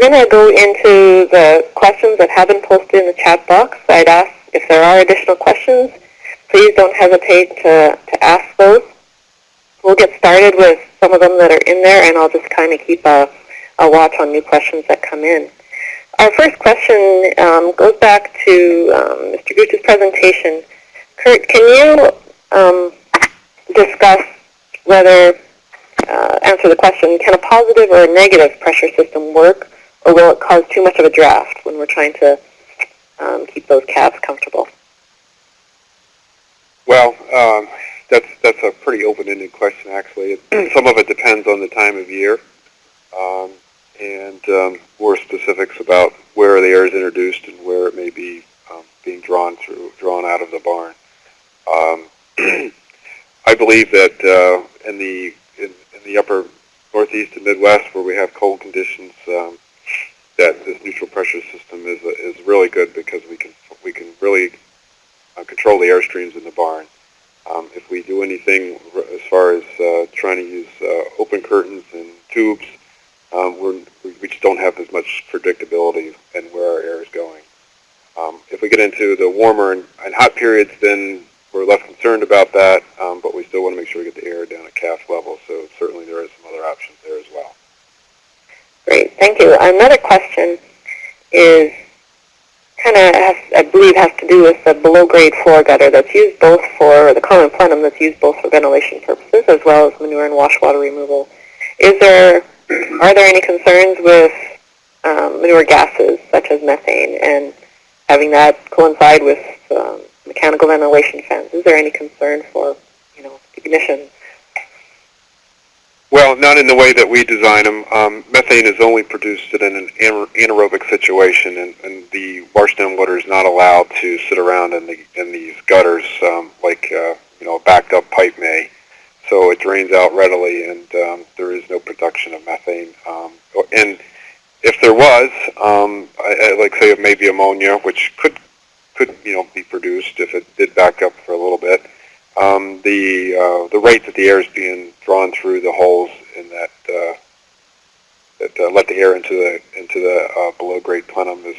we're going to go into the questions that have been posted in the chat box. I'd ask if there are additional questions, please don't hesitate to, to ask those. We'll get started with some of them that are in there, and I'll just kind of keep a, a watch on new questions that come in. Our first question um, goes back to um, Mr. Gooch's presentation. Kurt, can you um, discuss whether, uh, answer the question, can a positive or a negative pressure system work, or will it cause too much of a draft when we're trying to um, keep those calves comfortable? Well, um, that's that's a pretty open-ended question, actually. Some of it depends on the time of year, um, and um, more specifics about where the air is introduced and where it may be um, being drawn through, drawn out of the barn. Um, I believe that uh, in the in, in, the upper northeast and Midwest, where we have cold conditions, um, that this neutral pressure system is is really good because we can we can really uh, control the air streams in the barn. Um, if we do anything as far as uh, trying to use uh, open curtains and tubes, um, we just don't have as much predictability in where our air is going. Um, if we get into the warmer and, and, hot periods, then we're less concerned about that, um, but we still want to make sure we get the air down at calf level, so certainly there are some other options there as well. Great, thank you. Another question is kind of, I believe, has to do with the below-grade floor gutter that's used both for the common plenum that's used both for ventilation purposes as well as manure and wash water removal. Is there, are there any concerns with um, manure gases such as methane and having that coincide with um, mechanical ventilation fans? Is there any concern for, you know, ignition well, not in the way that we design them. Um, methane is only produced in an anaerobic situation, and, and the washdown water is not allowed to sit around in, the, in these gutters um, like uh, you know a backed up pipe may. So it drains out readily, and um, there is no production of methane. Um, and if there was, um, I, I like say maybe ammonia, which could could you know be produced if it did back up for a little bit um, the uh, the rate that the air is being drawn through the holes in that uh, that uh, let the air into the into the uh, below grade plenum is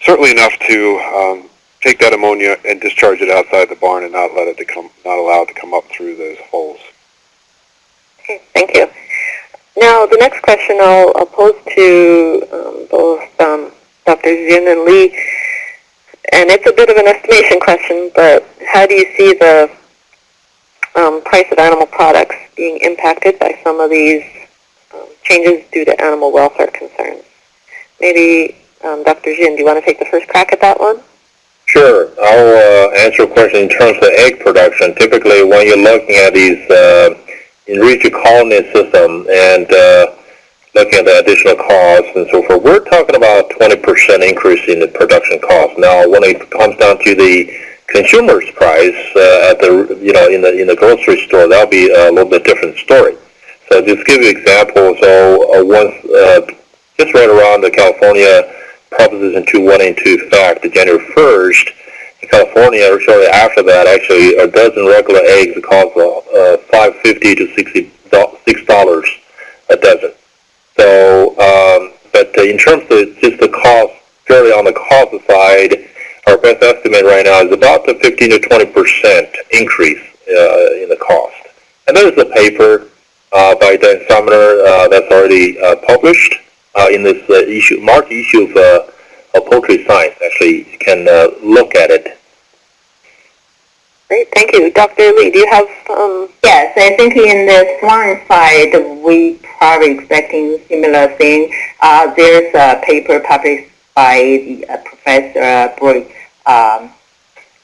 certainly enough to um, take that ammonia and discharge it outside the barn and not let it to come not allow it to come up through those holes. Okay, thank you. Now the next question I'll, I'll pose to um, both um, Dr. Jin and Lee and it's a bit of an estimation question, but how do you see the um, price of animal products being impacted by some of these um, changes due to animal welfare concerns? Maybe um, Dr. Jin, do you want to take the first crack at that one? Sure. I'll uh, answer a question in terms of egg production. Typically, when you're looking at these uh, enriched colony system and uh, looking at the additional costs and so forth, we're talking about a 20% increase in the production cost. Now, when it comes down to the consumer's price uh, at the you know in the in the grocery store, that'll be a little bit different story. So just give you an example. So uh, once uh, just right around the California Proposition 2 went into effect, January 1st, in California, shortly after that, actually a dozen regular eggs cost uh, 550 to 60 six dollars a dozen. So, um, but in terms of just the cost, purely on the cost side, our best estimate right now is about the 15 to 20 percent increase uh, in the cost. And there's a paper uh, by Dan Sumner uh, that's already uh, published uh, in this issue, March issue of, of Poultry Science. Actually, you can look at it Great, thank you. Dr. Lee, do you have... Um... Yes, I think in the swine side, we probably expecting similar thing. Uh, there's a paper published by the, uh, Professor uh, um,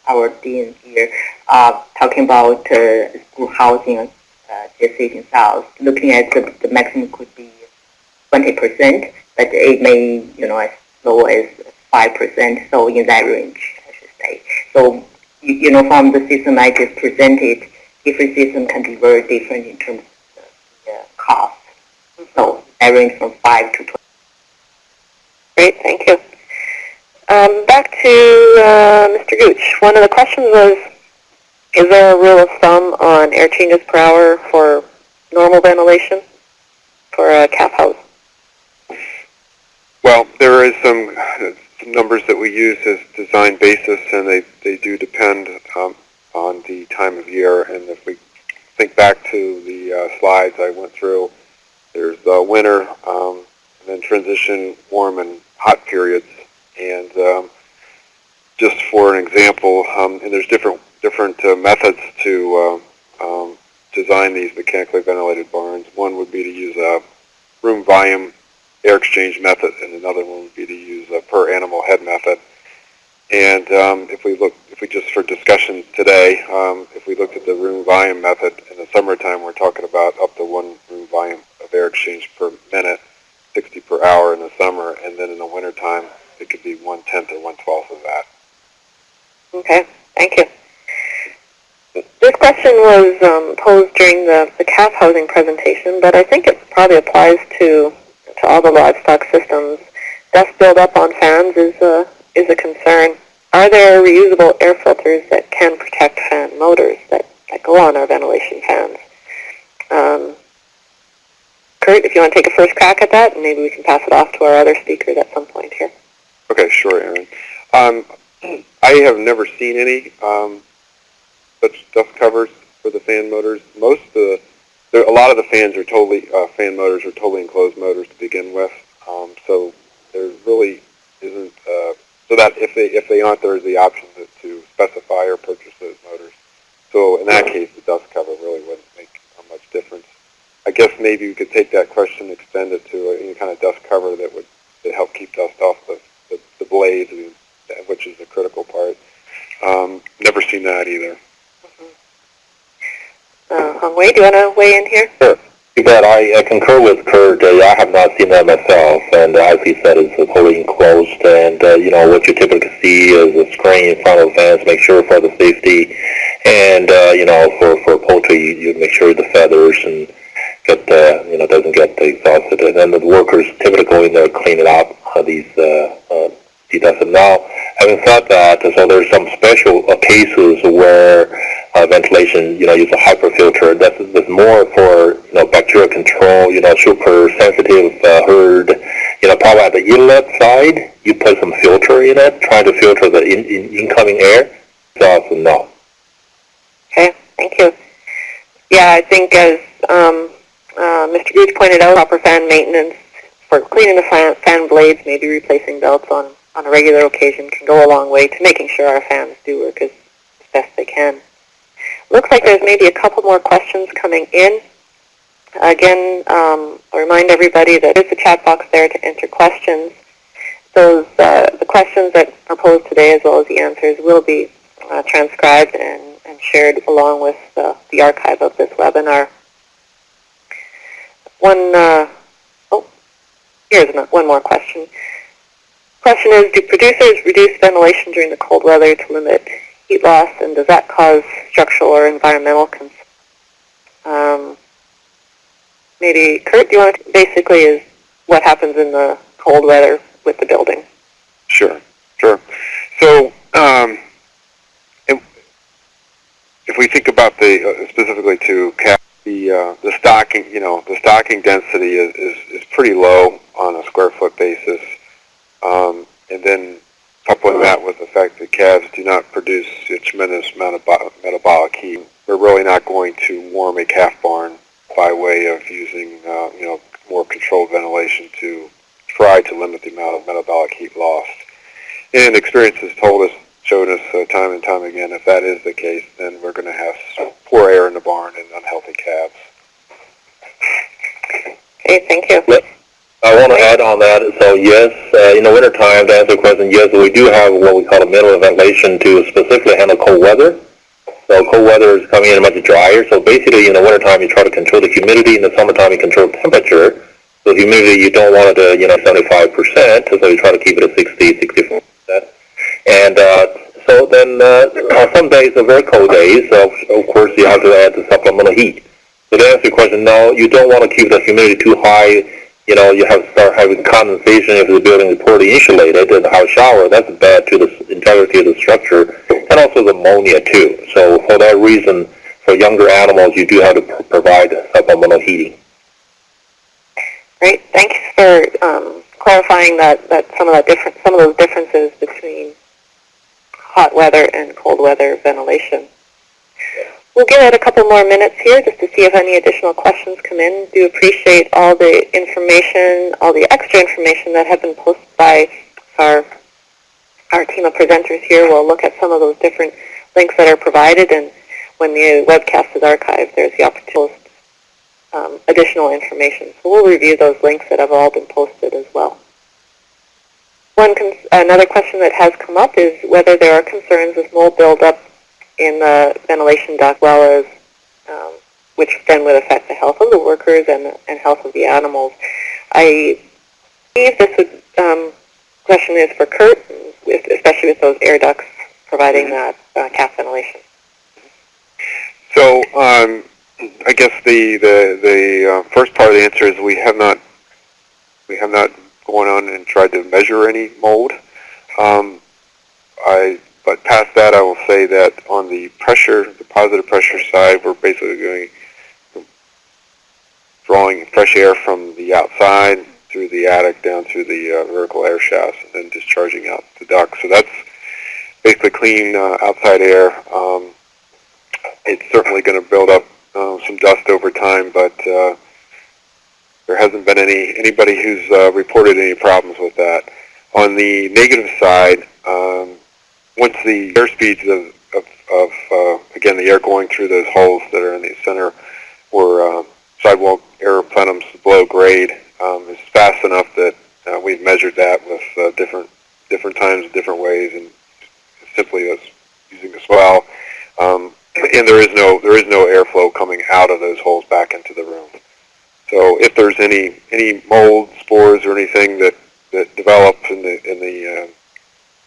our dean here, uh, talking about uh, school housing uh, gestation cells, looking at the, the maximum could be 20%, but it may, you know, as low as 5%, so in that range, I should say. So you, you know, from the system I just presented, different systems can be very different in terms of the, cost. So I range from 5 to 20. Great, thank you. Um, back to uh, Mr. Gooch. One of the questions was, is there a rule of thumb on air changes per hour for normal ventilation for a calf house? Well, there is some, some numbers that we use as design basis, and they, they do depend um, on the time of year. And if we think back to the uh, slides I went through, there's uh, winter, um, and then transition warm and hot periods. And um, just for an example, um, and there's different different uh, methods to uh, um, design these mechanically ventilated barns. One would be to use a room volume air exchange method, and another one would be to use a per animal head method. And um, if we look, if we just for discussion today, um, if we looked at the room volume method in the summertime, we're talking about up to one room volume of air exchange per minute, 60 per hour in the summer, and then in the wintertime, it could be one tenth or one twelfth of that. Okay, thank you. This question was um, posed during the, the calf housing presentation, but I think it probably applies to to all the livestock systems. Dust buildup on fans is a is a concern. Are there reusable air filters that can protect fan motors that, that go on our ventilation fans? Um, Kurt, if you want to take a first crack at that, and maybe we can pass it off to our other speakers at some point here. Sure, Aaron. Um, I have never seen any um, such dust covers for the fan motors. Most of the, there, a lot of the fans are totally, uh, fan motors are totally enclosed motors to begin with. Um, so there really isn't, uh, so that if they, if they aren't, there's the option to, to specify or purchase those motors. So in that case, the dust cover really wouldn't make much difference. I guess maybe we could take that question, and extend it to any kind of dust cover that would that help keep dust off the, the, the blades, and- which is the critical part. Um, never seen that either. Uh, Hong Wei, do you want to weigh in here? Sure. You bet. I, I concur with Kurt. Uh, I have not seen that myself, and uh, as he said, it's uh, fully enclosed. And uh, you know what you typically see is a screen in front of the fans, make sure for the safety, and uh, you know for for poultry, you, you make sure the feathers and get the you know doesn't get exhausted, and then the workers typically go in there clean it up. Uh, these uh, uh, dedusted. Now, having said that, so there's some special uh, cases where uh, ventilation, you know, use a HEPA filter. That's, that's more for, you know, bacterial control, you know, super sensitive uh, herd. You know, probably at the inlet side, you put some filter in it, trying to filter the in, in, incoming air. So, so no. Okay, thank you. Yeah, I think as um, uh, Mr. Gooch pointed out, proper fan maintenance for cleaning the fan, fan blades, maybe replacing belts on, on a regular occasion can go a long way to making sure our fans do work as, best they can. Looks like there's maybe a couple more questions coming in. Again, um, I'll remind everybody that there's a chat box there to enter questions. Those uh, the questions that are posed today, as well as the answers, will be uh, transcribed and, and shared along with uh, the archive of this webinar. One, uh, oh, here's one more question. Question is, do producers reduce ventilation during the cold weather to limit heat loss, and does that cause structural or environmental concerns? Um, maybe, Kurt, do you want to, basically is what happens in the cold weather with the building? Sure, sure. So, um, if, we think about the uh, specifically to cap the uh, the stocking, you know, the stocking density is, is, is pretty low on a square foot basis, um, and then coupling that with the fact that calves do not produce a tremendous amount of bo- metabolic heat, we're really not going to warm a calf barn by way of using, uh, you know, more controlled ventilation to try to limit the amount of metabolic heat lost. And experience has told us, showed us uh, time and time again, if that is the case, then we're going to have s- poor air in the barn and unhealthy calves. Okay, thank you. I want to add on that. So yes, uh, in the the question, yes, we do have what we call a minimum ventilation to specifically handle cold weather. So cold weather is coming in much drier. So basically, in the wintertime, you try to control the humidity. In the summertime, you control temperature. So humidity, you don't want it to, you know, 75%. So you try to keep it at 60, 64%. And uh, so then uh, on some days, are very cold days, so of course you have to add the supplemental heat. So to answer your question, no, you don't want to keep the humidity too high. You know, you have start having condensation if the building is poorly insulated and a shower. That's bad to the integrity of the structure and also the ammonia too. So for that reason, for younger animals, you do have to pr- provide supplemental heating. Great. Thanks for um, clarifying that, that some of that different, some of those differences between hot weather and cold weather ventilation. We'll give it a couple more minutes here just to see if any additional questions come in. Do appreciate all the information, all the extra information that have been posted by our our team of presenters here. We'll look at some of those different links that are provided, and when the webcast is archived, there's the opportunity to post um, additional information. So we'll review those links that have all been posted as well. One another question that has come up is whether there are concerns with mold buildup in the ventilation duct, well as um, which then would affect the health of the workers and, and health of the animals. I believe this would, um, question is for Kurt, with, especially with those air ducts providing that uh, calf ventilation. So, um, I guess the the the uh, first part of the answer is we have not we have not gone on and tried to measure any mold. Um, I but past that, I will say that on the pressure, the positive pressure side, we're basically going drawing fresh air from the outside through the attic down through the uh, vertical air shafts and then discharging out the duct. So that's basically clean uh, outside air. Um, it's certainly going to build up uh, some dust over time, but uh, there hasn't been any anybody who's uh, reported any problems with that. On the negative side, um, once the air speeds of, of, of uh, again the air going through those holes that are in the center where uh, sidewall air plenums below grade um, is fast enough that uh, we've measured that with uh, different different times, different ways, and simply as using a swell. Um, and there is no there is no airflow coming out of those holes back into the room. So if there's any any mold spores or anything that that develop in the in the uh,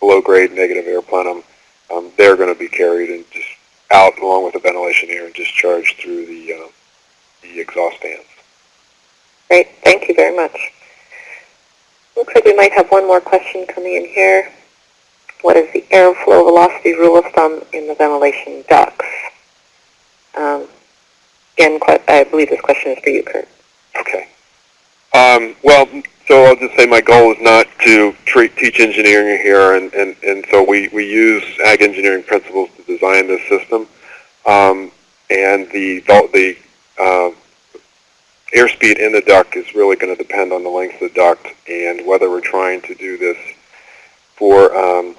below grade negative air plenum, um, they're going to be carried and just out along with the ventilation air and discharged through the uh, the exhaust fans. Great, thank you very much. Looks like we might have one more question coming in here. What is the airflow velocity rule of thumb in the ventilation ducts? Um, again, I believe this question is for you, Kurt. Okay. Um, well, so I'll just say my goal is not to treat, teach engineering here, and, and, and so we, we use ag engineering principles to design this system. Um, and the, the uh, airspeed in the duct is really going to depend on the length of the duct and whether we're trying to do this for um,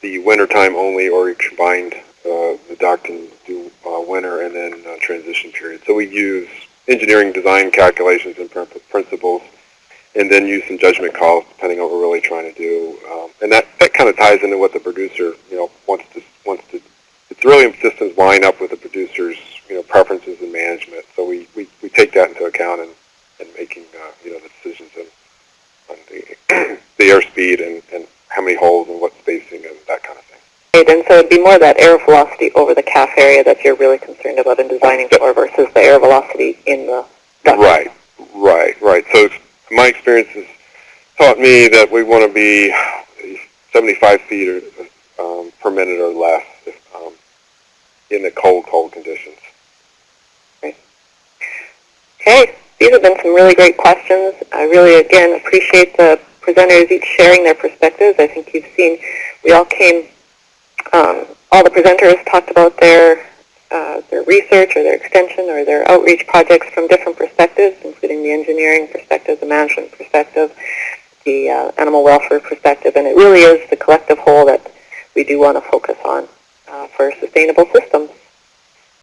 the winter time only or combined uh, the duct and do uh, winter and then uh, transition period. So we use engineering design calculations and principles and then use some judgment calls depending on what we're really trying to do. Um, and that, that kind of ties into what the producer, you know, wants to, wants to, it's really systems line up with the producer's, you know, preferences and management. So we, we, we take that into account in, in making, uh, you know, the decisions on, on the, the airspeed and, and how many holes and what spacing and that kind of thing. And so it'd be more that air velocity over the calf area that you're really concerned about in designing for versus the air velocity in the duct. Right, right, right. So it's, my experience has taught me that we want to be 75 feet or, um, per minute or less if, um, in the cold, cold conditions. Okay, these have been some really great questions. I really, again, appreciate the presenters each sharing their perspectives. I think you've seen we all came, um, all the presenters talked about their uh, their research or their extension or their outreach projects from different perspectives, including the engineering perspective, the management perspective, the uh, animal welfare perspective, and it really is the collective whole that we do want to focus on uh, for sustainable systems.